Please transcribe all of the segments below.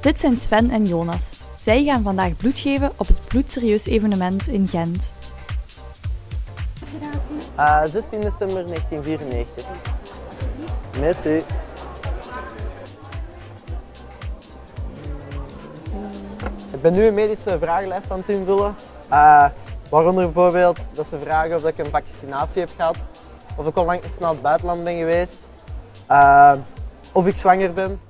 Dit zijn Sven en Jonas. Zij gaan vandaag bloed geven op het Bloedserieus evenement in Gent. Uh, 16 december 1994. Merci. Ik ben nu een medische vragenlijst aan het invullen. Uh, waaronder bijvoorbeeld dat ze vragen of ik een vaccinatie heb gehad, of ik onlangs snel het buitenland ben geweest, uh, of ik zwanger ben.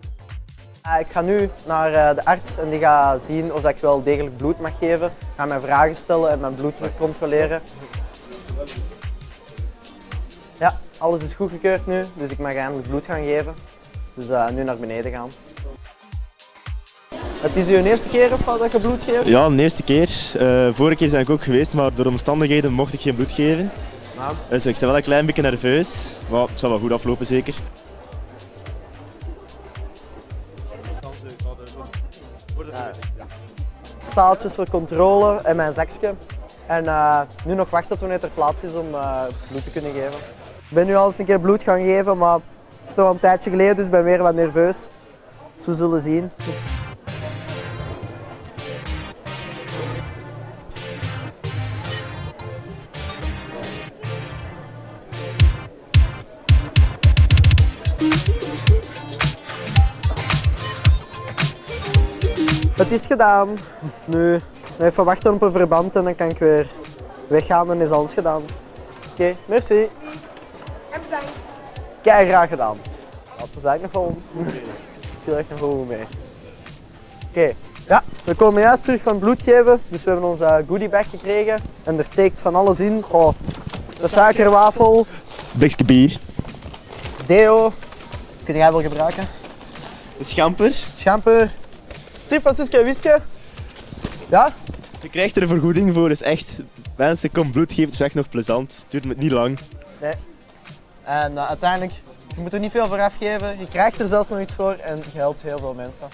Uh, ik ga nu naar uh, de arts en die gaat zien of ik wel degelijk bloed mag geven. Ik ga mijn vragen stellen en mijn bloeddruk controleren. Ja, alles is goedgekeurd nu, dus ik mag eindelijk bloed gaan geven. Dus uh, nu naar beneden gaan. Het is uw eerste keer of dat je bloed geeft? Ja, de eerste keer. Uh, vorige keer ben ik ook geweest, maar door omstandigheden mocht ik geen bloed geven. Nou. Dus ik ben wel een klein beetje nerveus, maar het zal wel goed aflopen zeker. Staaltjes voor controle en mijn zakje. En uh, nu nog wachten tot wanneer er plaats is om uh, bloed te kunnen geven. Ik ben nu al eens een keer bloed gaan geven, maar het is al een tijdje geleden, dus ik ben weer wat nerveus. Dus we zullen zien. Het is gedaan. Nu even wachten op een verband en dan kan ik weer weggaan en is alles gedaan. Oké, okay, merci. En bedankt. Kei graag gedaan. Dat was eigenlijk nog wel. viel echt nog wel goed mee. Oké, okay. ja, we komen juist terug van bloed geven. Dus we hebben onze goodie bag gekregen. En er steekt van alles in. Oh, de suikerwafel. Blikje bier. Deo. Kun jij wel gebruiken? De schamper. Schamper. Suske en Wiske. Ja? Je krijgt er een vergoeding voor, dus echt, mensen, kom bloed geven, het is echt nog plezant. Het duurt niet lang. Nee. En uh, uiteindelijk, je moet er niet veel voor afgeven. Je krijgt er zelfs nog iets voor en je helpt heel veel mensen.